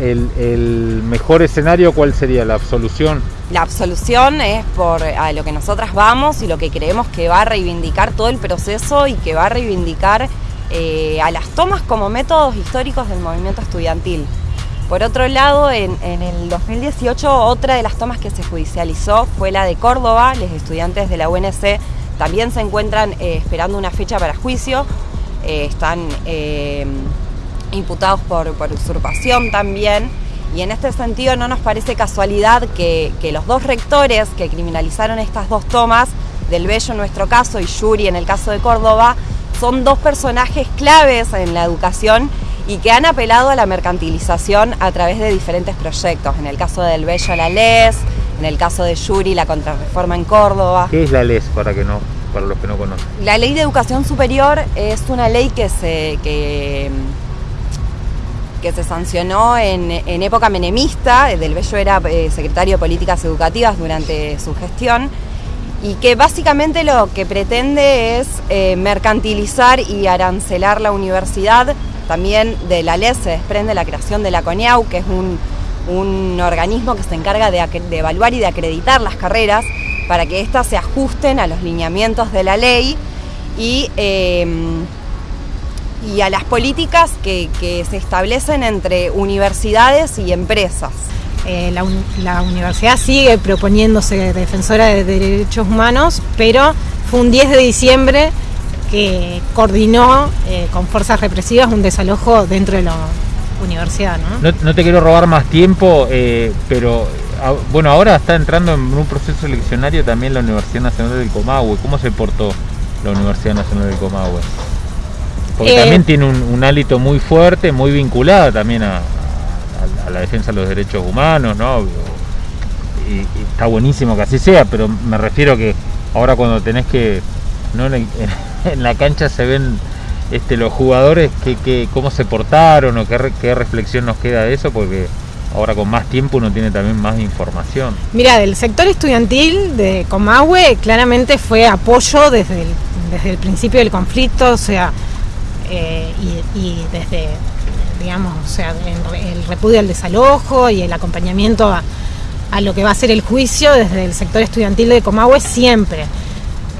el, mejor escenario, ¿cuál sería la absolución? La absolución es por a lo que nosotras vamos y lo que creemos que va a reivindicar todo el proceso y que va a reivindicar eh, a las tomas como métodos históricos del movimiento estudiantil. Por otro lado, en, el 2018 otra de las tomas que se judicializó fue la de Córdoba. Los estudiantes de la UNC también se encuentran eh, esperando una fecha para juicio. Eh, están imputados por, usurpación también. Y en este sentido no nos parece casualidad que, los dos rectores que criminalizaron estas dos tomas, Del Bello en nuestro caso y Yuri en el caso de Córdoba, son dos personajes claves en la educación y que han apelado a la mercantilización a través de diferentes proyectos. En el caso de Del Bello la LES, en el caso de Yuri la contrarreforma en Córdoba. ¿Qué es la LES para que no para los que no conocen? La Ley de Educación Superior es una ley que se que que se sancionó en, época menemista, Del Bello era eh, secretario de Políticas Educativas durante su gestión, y que básicamente lo que pretende es eh, mercantilizar y arancelar la universidad. También de la ley se desprende la creación de la CONIAU, que es un, organismo que se encarga de, evaluar y de acreditar las carreras para que éstas se ajusten a los lineamientos de la ley y eh, y a las políticas que, se establecen entre universidades y empresas. Eh, la, universidad sigue proponiéndose defensora de derechos humanos, pero fue un 10 de diciembre que coordinó eh, con fuerzas represivas un desalojo dentro de la universidad. No, no, te quiero robar más tiempo, eh, pero bueno, ahora está entrando en un proceso eleccionario también la Universidad Nacional del Comahue. ¿Cómo se portó la Universidad Nacional del Comahue? Porque eh, también tiene un, hálito muy fuerte, muy vinculado también a, la defensa de los derechos humanos, ¿no? Y, está buenísimo que así sea, pero me refiero que ahora cuando tenés que, ¿no? en, la cancha se ven este, los jugadores que, cómo se portaron o qué, qué reflexión nos queda de eso, porque ahora con más tiempo uno tiene también más información. Mira, del sector estudiantil de Comahue claramente fue apoyo desde desde el principio del conflicto, o sea, eh, y, desde, digamos, o sea, el, repudio al desalojo y el acompañamiento a, lo que va a ser el juicio desde el sector estudiantil de Comahue siempre.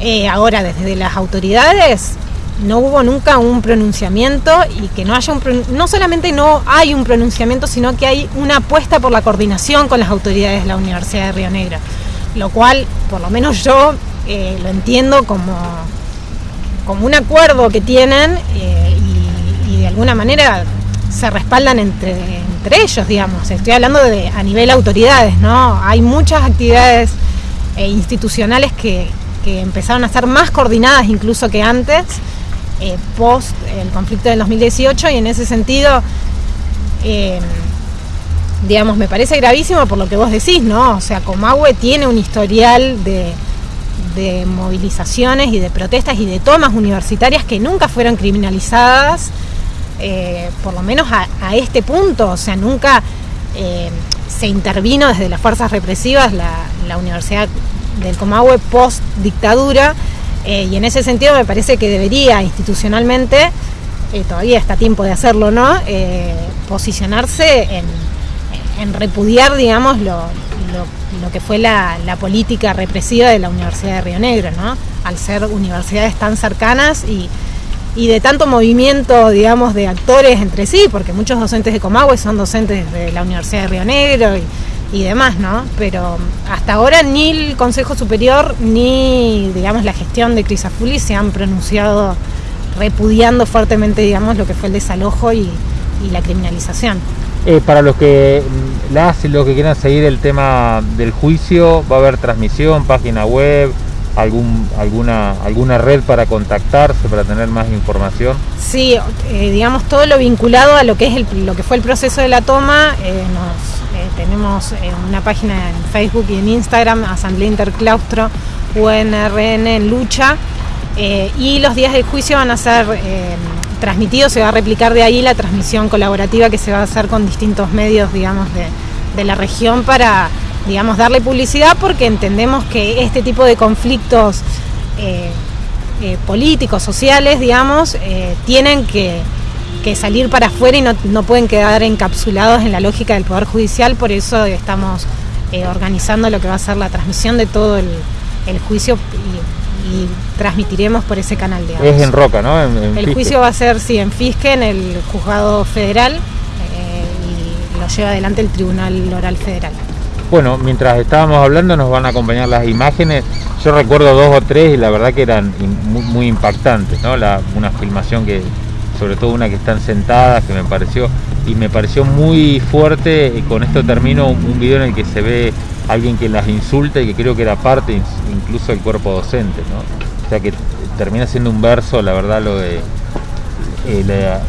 Eh, ahora, desde las autoridades, no hubo nunca un pronunciamiento y que no haya un no solamente no hay un pronunciamiento, sino que hay una apuesta por la coordinación con las autoridades de la Universidad de Río Negro, lo cual, por lo menos yo, eh, lo entiendo como como un acuerdo que tienen eh, y, de alguna manera se respaldan entre, entre ellos, digamos. Estoy hablando de a nivel autoridades, ¿no? Hay muchas actividades eh, institucionales que, empezaron a ser más coordinadas incluso que antes, eh, post el conflicto del 2018, y en ese sentido, digamos, me parece gravísimo por lo que vos decís, ¿no? O sea, Comahue tiene un historial de de movilizaciones y de protestas y de tomas universitarias que nunca fueron criminalizadas, eh, por lo menos a, este punto, o sea, nunca eh, se intervino desde las fuerzas represivas la, Universidad del Comahue post dictadura, eh, y en ese sentido me parece que debería institucionalmente, todavía está tiempo de hacerlo, ¿no? posicionarse en, en repudiar, digamos, lo, lo que fue la, política represiva de la Universidad de Río Negro, ¿no? Al ser universidades tan cercanas y, de tanto movimiento, digamos, de actores entre sí, porque muchos docentes de Comahue son docentes de la Universidad de Río Negro y, demás, ¿no? Pero hasta ahora ni el Consejo Superior ni, digamos, la gestión de Crisafuli se han pronunciado repudiando fuertemente, digamos, lo que fue el desalojo y la criminalización. Eh, para los que las y los que quieran seguir el tema del juicio, va a haber transmisión, página web, algún, alguna, alguna red para contactarse, para tener más información. Sí, eh, digamos todo lo vinculado a lo que es lo que fue el proceso de la toma. Eh, tenemos una página en Facebook y en Instagram, Asamblea Interclaustro UNRN en lucha. y los días de juicio van a ser transmitido, se va a replicar de ahí la transmisión colaborativa que se va a hacer con distintos medios, digamos, de, la región para, digamos, darle publicidad porque entendemos que este tipo de conflictos eh, eh, políticos, sociales, digamos, eh, tienen que, que salir para afuera y no, pueden quedar encapsulados en la lógica del Poder Judicial, por eso estamos organizando lo que va a ser la transmisión de todo el, juicio transmitiremos por ese canal. de Es en Roca, ¿no? el juicio va a ser, sí, en Fisque, en el juzgado federal, eh, y lo lleva adelante el Tribunal Oral Federal. Bueno, mientras estábamos hablando nos van a acompañar las imágenes. Yo recuerdo dos o tres y la verdad que eran muy, impactantes, ¿no? una filmación que, sobre todo una que están sentadas, que me pareció, y me pareció muy fuerte, y con esto termino un video en el que se ve alguien que las insulta y que creo que era parte incluso del cuerpo docente, ¿no? O sea que termina siendo un verso, la verdad, lo de eh,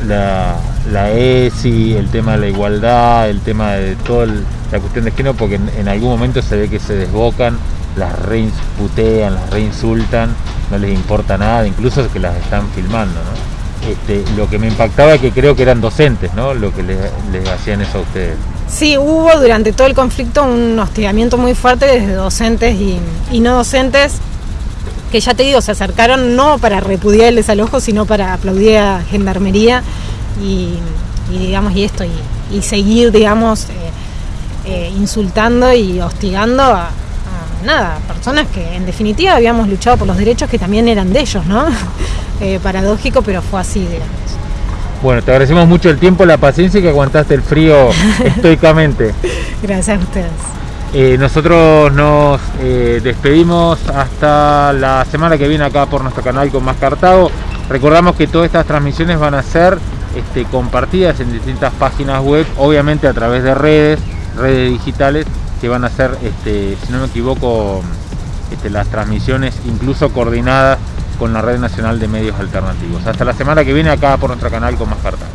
la, ESI, el tema de la igualdad, el tema de toda la cuestión de género, porque en, algún momento se ve que se desbocan, las reinsputean, las reinsultan, no les importa nada, incluso que las están filmando. Este, lo que me impactaba es que creo que eran docentes, ¿no? Lo que les, hacían eso a ustedes. Sí, hubo durante todo el conflicto un hostigamiento muy fuerte desde docentes y no docentes que ya te digo, se acercaron no para repudiar el desalojo, sino para aplaudir a Gendarmería y, digamos, y esto, y, seguir, digamos, eh, eh, insultando y hostigando a, personas que en definitiva habíamos luchado por los derechos que también eran de ellos, ¿no? Eh, paradójico, pero fue así, digamos. Bueno, te agradecemos mucho el tiempo, la paciencia y que aguantaste el frío estoicamente. Gracias a ustedes. Eh, nosotros nos eh, despedimos hasta la semana que viene acá por nuestro canal con Más Cartago. Recordamos que todas estas transmisiones van a ser este, compartidas en distintas páginas web, obviamente a través de redes, redes digitales, que van a ser, este, si no me equivoco, este, las transmisiones incluso coordinadas con la Red Nacional de Medios Alternativos. Hasta la semana que viene acá por nuestro canal con Más Cartago.